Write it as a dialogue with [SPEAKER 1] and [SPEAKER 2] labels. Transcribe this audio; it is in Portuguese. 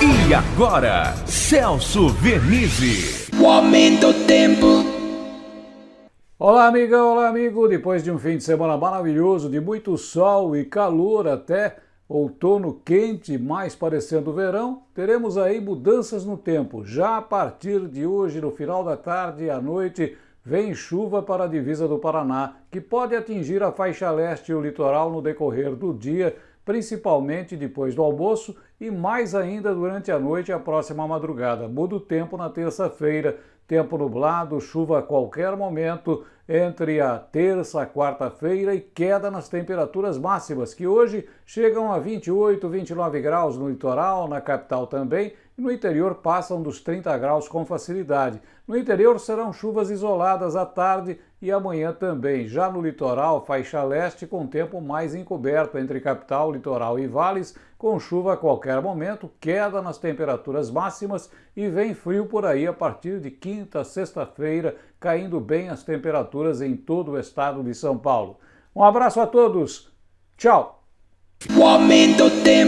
[SPEAKER 1] E agora, Celso Vernizzi.
[SPEAKER 2] O aumento do tempo.
[SPEAKER 3] Olá, amiga, olá, amigo. Depois de um fim de semana maravilhoso, de muito sol e calor até outono quente, mais parecendo verão, teremos aí mudanças no tempo. Já a partir de hoje, no final da tarde e à noite, vem chuva para a divisa do Paraná, que pode atingir a faixa leste e o litoral no decorrer do dia, principalmente depois do almoço e mais ainda durante a noite e a próxima madrugada. Muda o tempo na terça-feira, tempo nublado, chuva a qualquer momento entre a terça e quarta-feira e queda nas temperaturas máximas, que hoje chegam a 28, 29 graus no litoral, na capital também, e no interior passam dos 30 graus com facilidade. No interior serão chuvas isoladas à tarde e amanhã também. Já no litoral, faixa leste, com tempo mais encoberto entre capital, litoral e vales, com chuva a qualquer momento, queda nas temperaturas máximas e vem frio por aí a partir de quinta, sexta-feira, caindo bem as temperaturas em todo o estado de São Paulo. Um abraço a todos, tchau!
[SPEAKER 2] O aumento tempo.